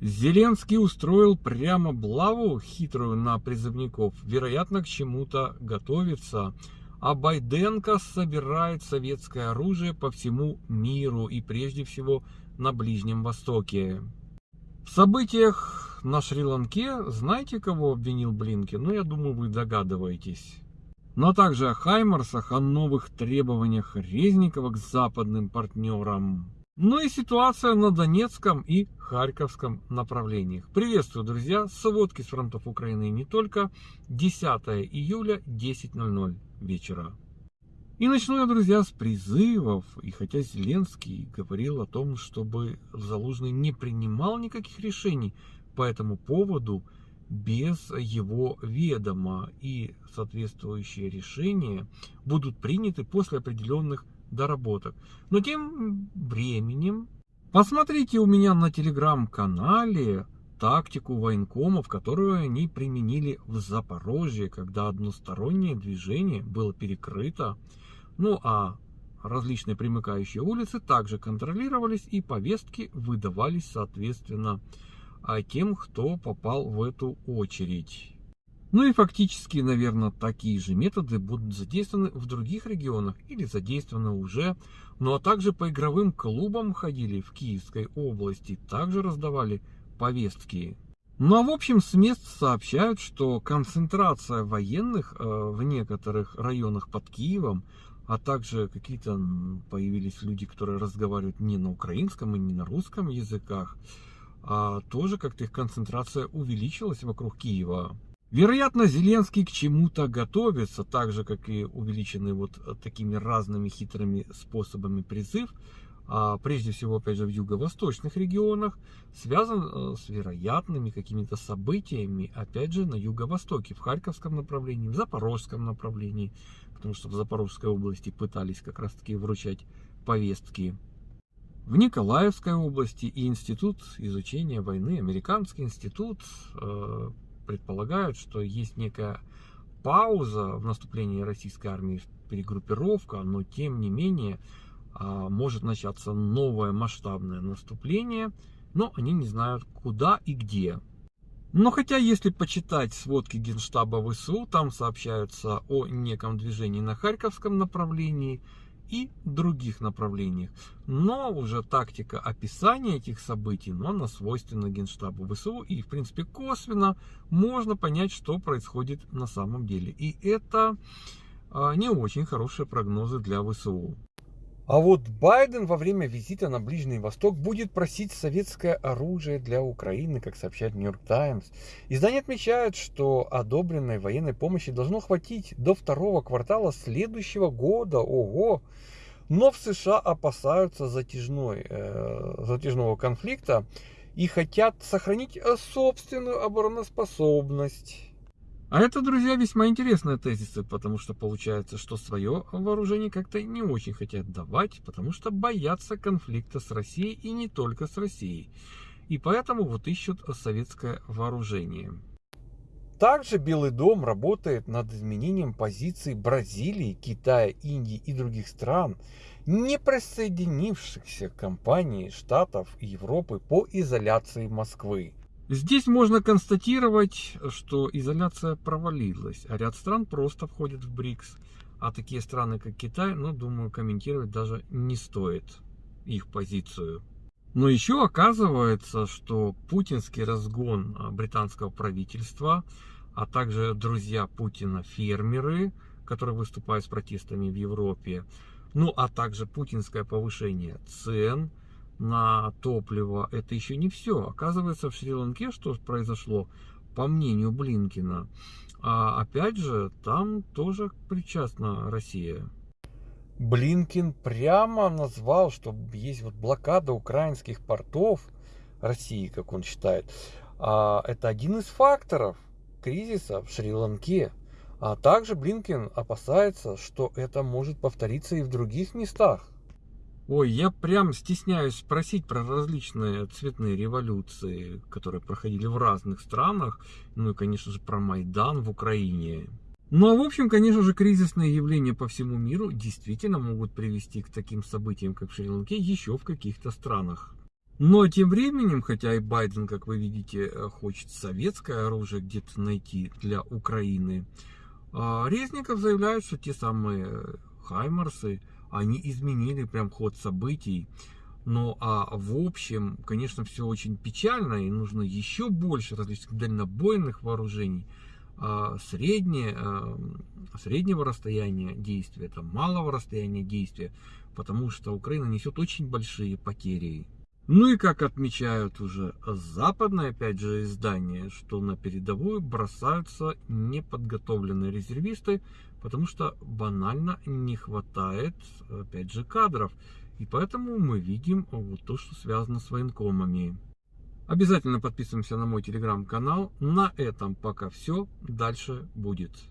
Зеленский устроил прямо блаву хитрую на призывников. Вероятно, к чему-то готовится. А Байденко собирает советское оружие по всему миру и прежде всего на Ближнем Востоке. В событиях на Шри-Ланке знаете, кого обвинил Блинкин? Ну, я думаю, вы догадываетесь. Но также о Хаймарсах, о новых требованиях Резникова к западным партнерам. Ну и ситуация на Донецком и Харьковском направлениях. Приветствую, друзья! Сводки с фронтов Украины не только. 10 июля, 10.00 вечера. И начну я, друзья, с призывов. И хотя Зеленский говорил о том, чтобы Залужный не принимал никаких решений по этому поводу без его ведома. И соответствующие решения будут приняты после определенных доработок. Но тем временем, посмотрите у меня на телеграм-канале тактику военкомов, которую они применили в Запорожье, когда одностороннее движение было перекрыто. Ну а различные примыкающие улицы также контролировались и повестки выдавались соответственно а тем, кто попал в эту очередь. Ну и фактически, наверное, такие же методы будут задействованы в других регионах или задействованы уже. Ну а также по игровым клубам ходили в Киевской области, также раздавали повестки. Ну а в общем с мест сообщают, что концентрация военных э, в некоторых районах под Киевом, а также какие-то появились люди, которые разговаривают не на украинском и не на русском языках, а тоже как-то их концентрация увеличилась вокруг Киева. Вероятно, Зеленский к чему-то готовится, так же, как и увеличенный вот э, такими разными хитрыми способами призыв, а прежде всего, опять же, в юго-восточных регионах, связан э, с вероятными какими-то событиями, опять же, на юго-востоке, в Харьковском направлении, в Запорожском направлении, потому что в Запорожской области пытались как раз-таки вручать повестки. В Николаевской области и Институт изучения войны, Американский институт, э, предполагают, что есть некая пауза в наступлении российской армии, перегруппировка, но тем не менее а, может начаться новое масштабное наступление, но они не знают куда и где. Но хотя, если почитать сводки Генштаба ВСУ, там сообщаются о неком движении на Харьковском направлении, и других направлениях. Но уже тактика описания этих событий, но она свойственна Генштабу ВСУ. И, в принципе, косвенно можно понять, что происходит на самом деле. И это а, не очень хорошие прогнозы для ВСУ. А вот Байден во время визита на Ближний Восток будет просить советское оружие для Украины, как сообщает Нью-Йорк Таймс. Издание отмечает, что одобренной военной помощи должно хватить до второго квартала следующего года. Ого! Но в США опасаются затяжной, э, затяжного конфликта и хотят сохранить собственную обороноспособность. А это, друзья, весьма интересные тезисы, потому что получается, что свое вооружение как-то не очень хотят давать, потому что боятся конфликта с Россией и не только с Россией. И поэтому вот ищут советское вооружение. Также Белый дом работает над изменением позиций Бразилии, Китая, Индии и других стран, не присоединившихся к компании Штатов и Европы по изоляции Москвы. Здесь можно констатировать, что изоляция провалилась, а ряд стран просто входит в БРИКС. А такие страны, как Китай, ну, думаю, комментировать даже не стоит их позицию. Но еще оказывается, что путинский разгон а, британского правительства, а также друзья Путина фермеры, которые выступают с протестами в Европе, ну а также путинское повышение цен – на топливо, это еще не все. Оказывается, в Шри-Ланке что произошло, по мнению Блинкина, а опять же, там тоже причастна Россия. Блинкин прямо назвал, что есть вот блокада украинских портов России, как он считает. А это один из факторов кризиса в Шри-Ланке. А также Блинкин опасается, что это может повториться и в других местах. Ой, я прям стесняюсь спросить про различные цветные революции, которые проходили в разных странах. Ну и, конечно же, про Майдан в Украине. Ну а в общем, конечно же, кризисные явления по всему миру действительно могут привести к таким событиям, как в Шри-Ланке, еще в каких-то странах. Но тем временем, хотя и Байден, как вы видите, хочет советское оружие где-то найти для Украины, а, Резников заявляет, что те самые Хаймарсы, они изменили прям ход событий. Ну а в общем, конечно, все очень печально и нужно еще больше различных дальнобойных вооружений. А, среднее, а, среднего расстояния действия, там, малого расстояния действия, потому что Украина несет очень большие потери. Ну и как отмечают уже западные, опять же, издания, что на передовую бросаются неподготовленные резервисты, потому что банально не хватает, опять же, кадров. И поэтому мы видим вот то, что связано с военкомами. Обязательно подписываемся на мой телеграм-канал. На этом пока все. Дальше будет.